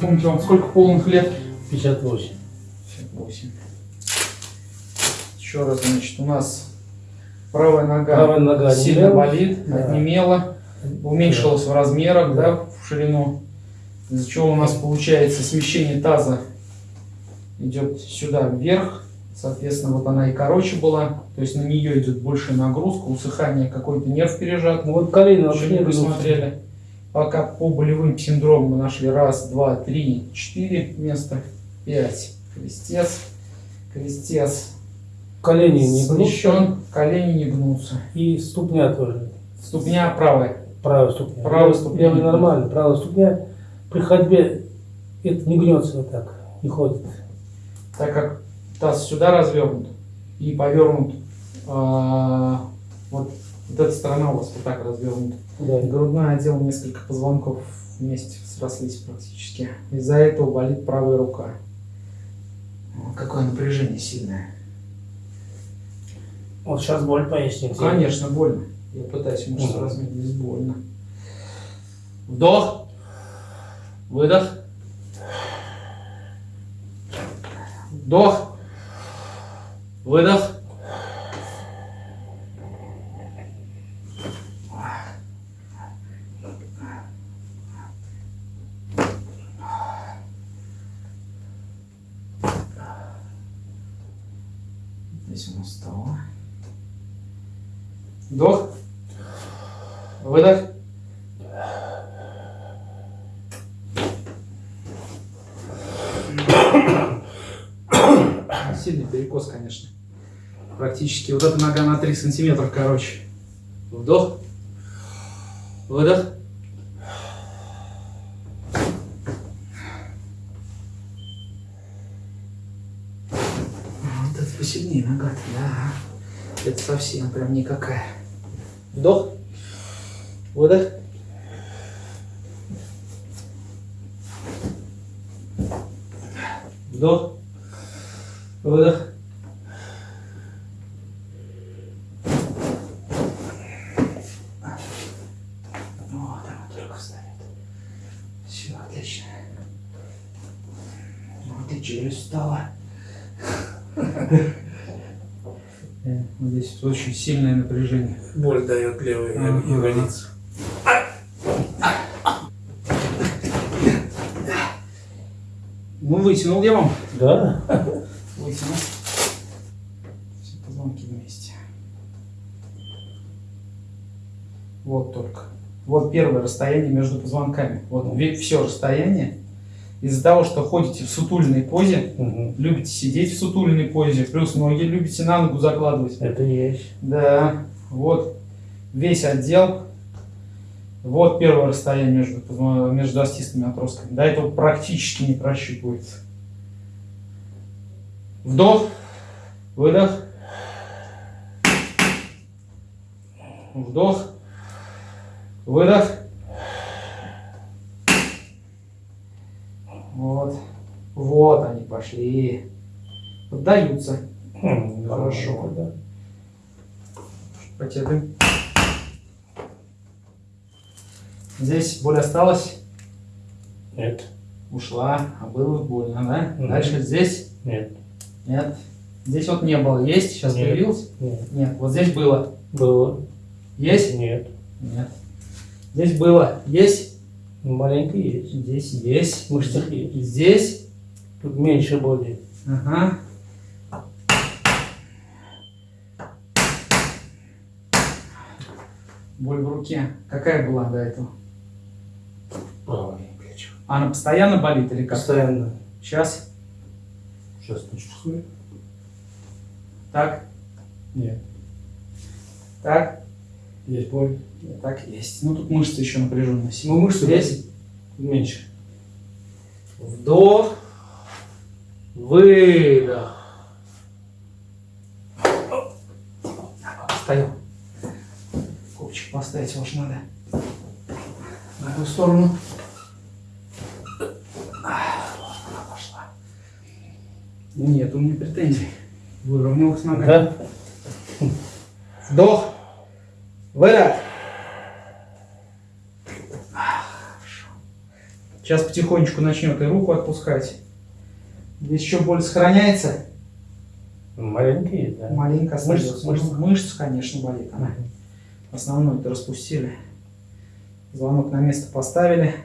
Напомните, вам сколько полных лет? 58. 58. Еще раз, значит, у нас правая нога Правая нога сильно онемела. болит, Да. отнемела, уменьшилась в размерах, Да. да, в ширину. Из-за чего у нас получается смещение таза идет сюда вверх. Соответственно, вот она и короче была. То есть на нее идет большая нагрузка, усыхание, какой-то нерв пережат. Ну вот колени Еще вообще не посмотрели. Пока по болевым синдромам мы нашли раз, два, три, четыре места, пять. Крестец, крестец Колени не смещен, гнутся. колени не гнутся. И ступня тоже. Ступня правая. Правая ступня. Правая Левая- ступня. Левая нормально. Правая ступня при ходьбе это не гнется вот так. Не ходит. так как таз сюда развернут и повернут, а, вот, вот эта сторона у вас вот так развернута. Да. Грудной отдел, несколько позвонков вместе срослись практически. Из-за этого болит правая рука. Вот Какое напряжение сильное. Вот сейчас боль поясницы. Конечно, больно. Я пытаюсь мышцы Мгм. размять, здесь больно. Вдох. Выдох. Вдох. Выдох. Нас стало. Вдох. Выдох. Сильный перекос, конечно. Практически вот эта нога на 3 сантиметра, короче. Вдох. Выдох. Вот это посильнее нога да. Это совсем прям никакая. Вдох. Выдох. Вдох. Выдох. Встает. Все, отлично. Вот и челюсть встала. Вот Здесь очень сильное напряжение. Боль дает левая Ага. ягодица. Ну, вытянул я вам. Да? Вытянул. Все позвонки вместе. Вот только. Вот первое расстояние между позвонками. Вот все расстояние. Из-за того, что ходите в сутульной позе, Мгм. любите сидеть в сутульной позе, плюс ноги любите на ногу закладывать. Это есть. Да, вот весь отдел. Вот первое расстояние между, между остистыми отростками. До этого практически не прощупывается. Вдох, выдох. Вдох, выдох. Вот. Вот они пошли. Поддаются. Хм, Хорошо. Да. Потягиваем. Здесь боль осталась, Нет. ушла, а было больно, да? Мгм. Дальше здесь Нет. нет. Здесь вот не было. Есть? Сейчас Нет. появилось? Нет. Нет. Вот здесь было. Было. Есть? Нет. Нет. Здесь было. Есть? Ну, Маленько есть. Здесь есть. В мышцах есть. Здесь? Тут меньше боли. Ага. Боль в руке. Какая была до этого? Правое плечо. Она постоянно болит или как? Постоянно. Сейчас? Сейчас не чувствую. Так? Нет. Так? Есть боль. Так есть. Ну тут мышцы еще напряженные. Ну, мышцы здесь. Меньше. Вдох. Выдох. Встаем. Ковчик поставить ваш надо. На ту сторону. Она пошла. Нет, у меня претензий. Выровнялась нога. Да? Вдох. Хорошо. Сейчас потихонечку начнет и руку отпускать. Здесь еще боль сохраняется. Маленькие, да. Маленько Мышцы, остается. мышцы. Ну, Мышцы, конечно, болит. Она. Основной-то распустили. Звонок на место поставили.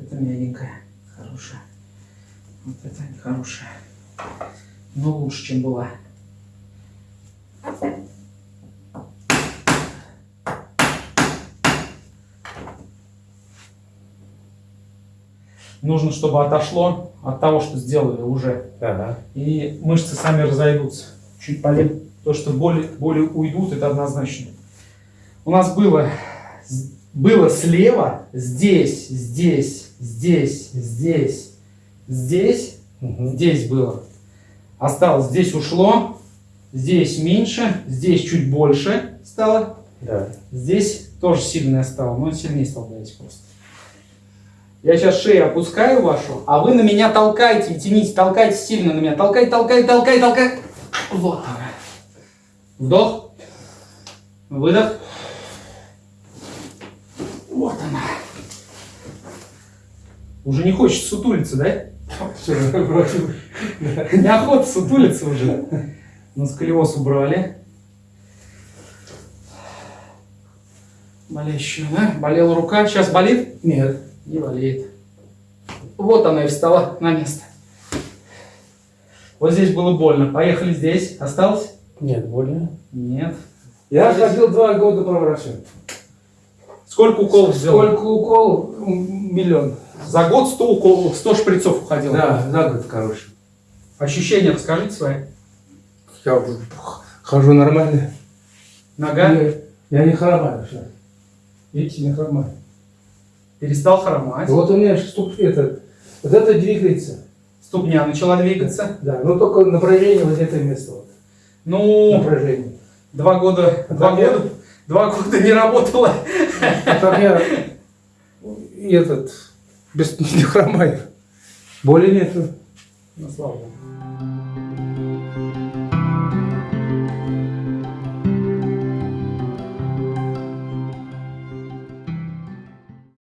Это мягенькая, хорошая. Вот это хорошая. Но лучше, чем была. Нужно, чтобы отошло от того, что сделали уже. Ага. И мышцы сами разойдутся. Чуть полегче. То, что боли, боли уйдут, это однозначно. У нас было, было слева, здесь, здесь, здесь, здесь, здесь, Здесь было. Осталось, здесь ушло, здесь меньше, здесь чуть больше стало, Да. здесь тоже сильное стало, но сильнее стал давить просто. Я сейчас шею опускаю вашу, а вы на меня толкайте тяните, толкайте сильно на меня. Толкай, толкай, толкай, толкай. Вот. Вдох. Выдох. Вот она. Уже не хочется сутулиться, да? Всё, бросил. Неохота сутулиться уже. Ну, сколиоз убрали. Болеющую, да? Болела рука. Сейчас болит? Нет. Не болеет. Вот она и встала на место. Вот здесь было больно. Поехали здесь. Осталось? Нет, больно. Нет. Я ходил два года по врачу. Сколько уколов сделал? Сколько укол? М, Миллион. За год 100 уколов, 100 шприцов уходило. Да, за год, короче. Ощущения расскажите свои. Я хожу нормально. Нога Я, я не хромаю все. Видите, не хромаю. перестал хромать. Вот у меня ступ, этот, вот это двигается. Ступня начала двигаться. Да, но только напряжение вот это место. Вот. Ну, Напряжение. два года, А два так я- года, два года не работала. А так я этот, без, не хромаю. Боли нету. Ну, слава.